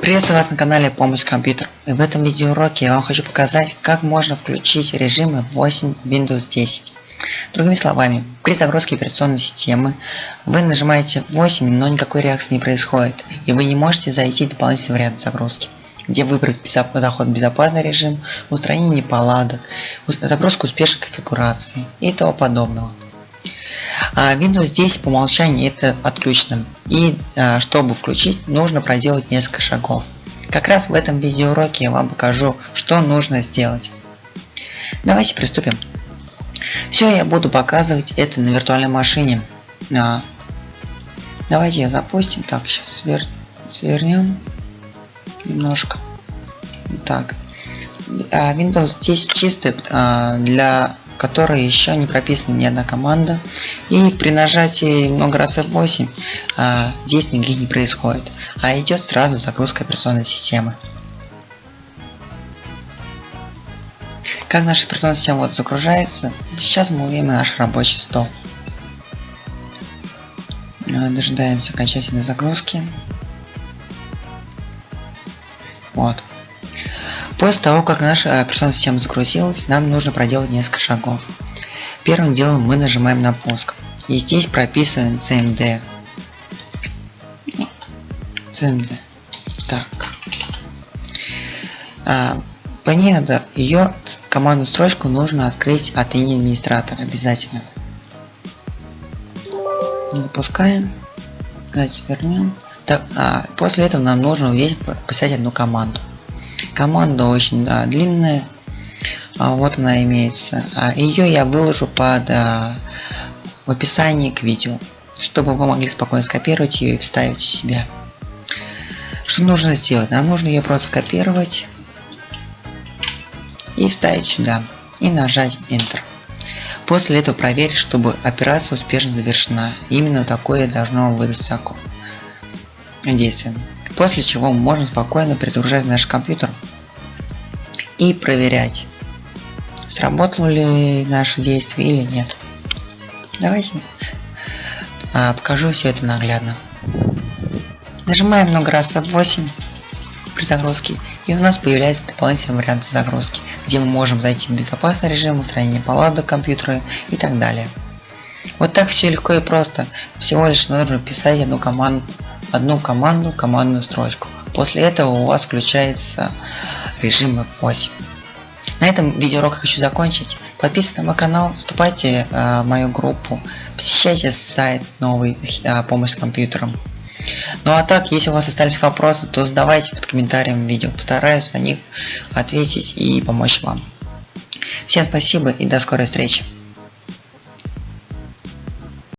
Приветствую вас на канале Помощь компьютер. И в этом видеоуроке я вам хочу показать, как можно включить режимы 8 Windows 10. Другими словами, при загрузке операционной системы вы нажимаете 8, но никакой реакции не происходит, и вы не можете зайти в дополнительный вариант загрузки где выбрать заход в безопасный режим, устранение неполадок, загрузку успешной конфигурации и того подобного. А Windows 10 по умолчанию это отключено. И а, чтобы включить, нужно проделать несколько шагов. Как раз в этом видеоуроке я вам покажу, что нужно сделать. Давайте приступим. Все я буду показывать это на виртуальной машине. А, давайте ее запустим. Так, сейчас свер... свернем немножко. Так. Windows 10 чистый для которой еще не прописана ни одна команда. И при нажатии много раз F8 а, действий не происходит, а идет сразу загрузка операционной системы. Как наша операционная система вот загружается, сейчас мы увидим наш рабочий стол. А, дожидаемся окончательной загрузки. Вот. После того, как наша операционная система загрузилась, нам нужно проделать несколько шагов. Первым делом мы нажимаем на пуск. И здесь прописываем CMD. CMD. Так. А, по ней надо ее командную строчку нужно открыть от имени администратора обязательно. Запускаем. Давайте свернем. Так, а, после этого нам нужно увидеть писать одну команду. Команда очень да, длинная. А, вот она имеется. А, ее я выложу под а, в описании к видео, чтобы вы могли спокойно скопировать ее и вставить в себя. Что нужно сделать? Нам нужно ее просто скопировать и вставить сюда и нажать Enter. После этого проверить, чтобы операция успешно завершена. Именно такое должно вывести окно действия. После чего мы можем спокойно перезагружать наш компьютер и проверять, сработало ли наше действие или нет. Давайте а, покажу все это наглядно. Нажимаем много раз F8 при загрузке и у нас появляется дополнительный вариант загрузки, где мы можем зайти в безопасный режим, устранение палады компьютера и так далее. Вот так все легко и просто. Всего лишь нужно писать одну команду, одну команду, командную строчку. После этого у вас включается режим F8. На этом видеоурок хочу закончить. Подписывайтесь на мой канал, вступайте э, в мою группу, посещайте сайт новый э, помощь с компьютером. Ну а так, если у вас остались вопросы, то задавайте под комментарием видео. Постараюсь на них ответить и помочь вам. Всем спасибо и до скорой встречи.